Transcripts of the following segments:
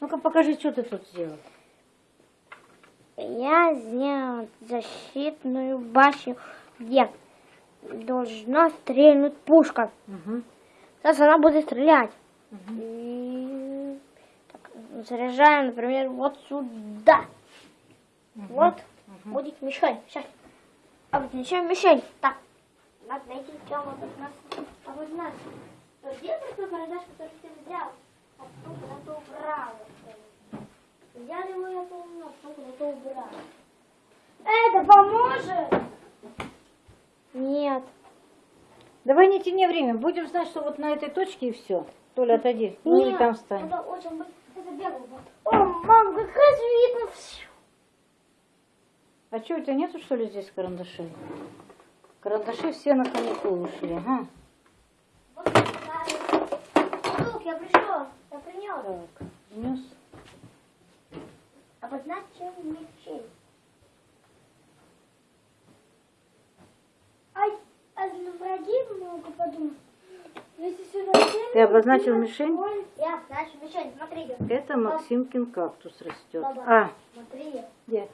Ну-ка покажи, что ты тут сделал. Я сделал защитную башню, где должна стрельнуть пушка. Угу. Сейчас она будет стрелять. И так, заряжаем, например, вот сюда. Вот будет мишень. Сейчас. Обозначаем мишень. Так. Надо найти, где он вот нас обозначил. То где такой карандаш, который ты взял? А потом куда-то убрал. Взял его, я помню, а потом куда-то убрал. Это поможет? Нет. Давай не тяни время. Будем знать, что вот на этой точке и все. Толя, отойди. Ну и там встань. Это очень быстро. Это бегал. О, мам, как раз видно все. А что, у тебя нету, что ли, здесь карандашей? Карандаши все на каникулы ушли. Ага. Друг, я пришел. Я принес. Так, внес. Обозначим мечей. Ай, а враги много подумать. Ты обозначил мишень? Я обозначил мишень. Смотри. Это Максимкин кактус растет. А, Смотри. где?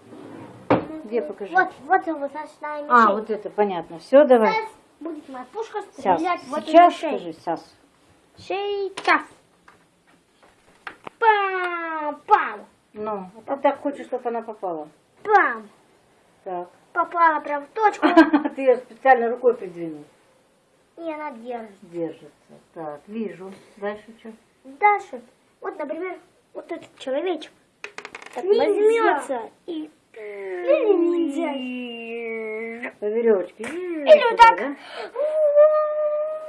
Где, покажи. Вот, вот обозначенная мишень. А, вот это, понятно. Все, давай. Сейчас будет моя пушка Сейчас. стрелять в эту Сейчас скажи, Сас. Сейчас. Пам, пам, Ну, а ты так хочешь, чтобы она попала. пам. Так. Попала прям в точку. Ты ее специально рукой придвинул. И она держит. Держится. Так, вижу. Дальше что? Дальше. Вот, например, вот этот человечек. Так возьмется и... Или По веревочке. Или вот так. да?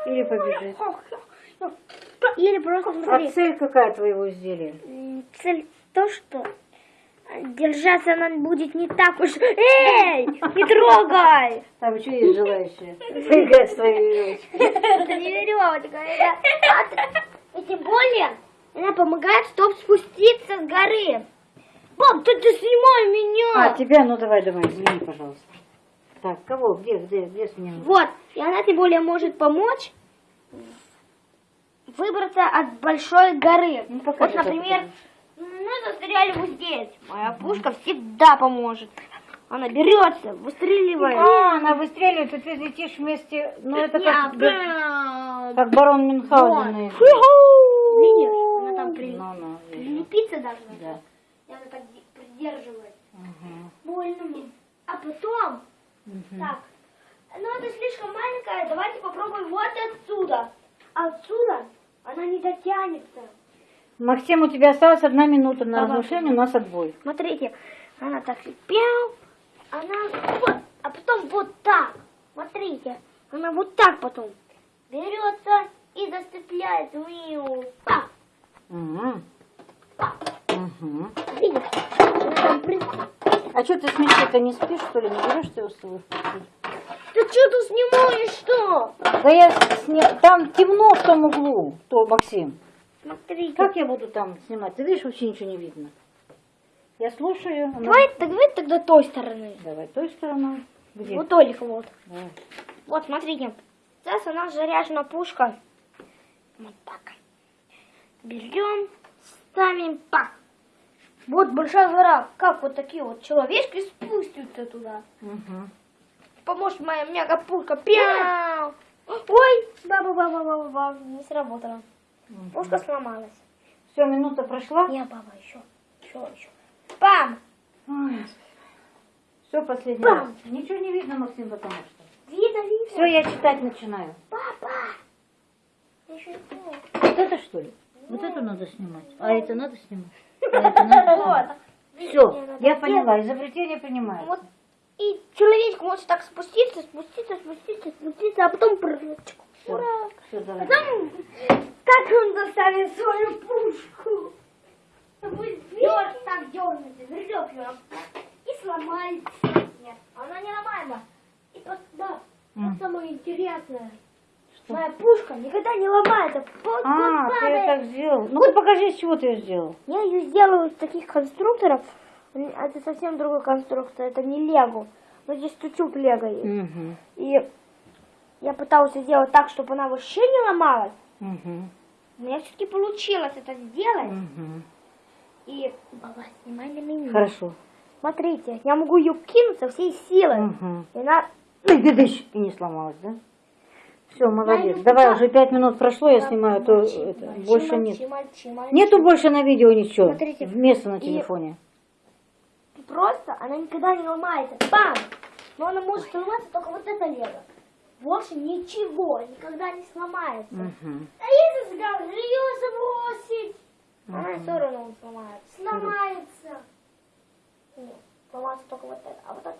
Или побежит. Или просто, А смотри, цель какая твоего изделия? цель то, что держаться она будет не так уж... Эй, не трогай! Там еще есть желающие. Твоей веревочкой. Это не веревочка, это... И тем более, она помогает, чтобы спуститься с горы. Пап, ты, ты снимай меня! А, тебя, ну давай, давай, извини, пожалуйста. Так, кого? Где, где, где снимем? Вот, и она тем более может помочь выбраться от большой горы. Ну, вот, например, мы застряли вот здесь. Моя пушка всегда поможет. Она берется, выстреливает. А, она выстреливает, и ты летишь вместе. Ну, это как, как барон Мюнхгаузен. Видишь, она там при- Ну, ну, прилепиться должна. Да. И она так де- придерживает. Ага. Больно мне. А потом, Мгм. так, ну это слишком маленькая, давайте попробуем вот отсюда. Отсюда она не дотянется. Максим, у тебя осталась одна минута на Давай. разрушение, у нас отбой. Смотрите, она так пяу, она вот, а потом вот так. Смотрите, она вот так потом берется и нее. Так, Ага. так. Ага. Видишь? А что ты с мечей-то не спишь, что ли? Не берешь ты его с собой в? Ты что тут снимаешь, что? Да я сня- Там темно в том углу, то, Максим. Смотрите. Как я буду там снимать? Ты видишь, вообще ничего не видно. Я слушаю. она- Давай, давай тогда той стороны. Давай той стороной. Где? Вот только вот. Давай. Вот, смотрите. Сейчас у нас заряжена пушка. Вот так. Берем, ставим так. Вот большая гора. Как вот такие вот человечки спустятся туда. Мгм. Поможет моя мега-пушка. Пяу! Ой, баба-баба-баба, не сработало. Пушка сломалась. Все, минута прошла. Не, баба, еще. Еще, еще. Пам! Все, последний Пам. раз. Ничего не видно, Максим, потому что. Видно, видно. Все, я читать начинаю. Папа! Я еще. Вот это что ли? Вот это надо снимать. А это надо снимать? А это надо Вот. Все, я поняла. Изобретение понимаю. Вот. И человечек может так спуститься, спуститься, спуститься, спуститься, а потом прыгнуть. Ура! Все. Потом, как он достанет свою пушку? Дер, так дернется, вернет ее и сломается. Нет, она не ломаема. И вот, да, вот самое интересное. Моя пушка никогда не ломается. Вот, А, ты ее так сделал. Ну-ка покажи, из чего ты ее сделал. Я ее сделаю из таких конструкторов. Это совсем другой конструктор, это не Лего. Но здесь чуть-чуть Лего есть. Угу. И я пыталась сделать так, чтобы она вообще не ломалась. Угу. Но я все-таки получилось это сделать. Угу. И, баба, снимай на меня. Хорошо. Смотрите, я могу ее кинуть со всей силы. Угу. И она... И не сломалась, да? Все, молодец. ну Давай, уже пять минут прошло, я снимаю, а то это, больше нет. Нету больше на видео ничего. Смотрите. Вместо на телефоне. Просто она никогда не ломается. Бам! Но она может сломаться только вот это лего. Больше ничего никогда не сломается. Мгм. А если сказал, ее забросить? Она все равно сломается. Сломается. Нет, сломается только вот это. А вот это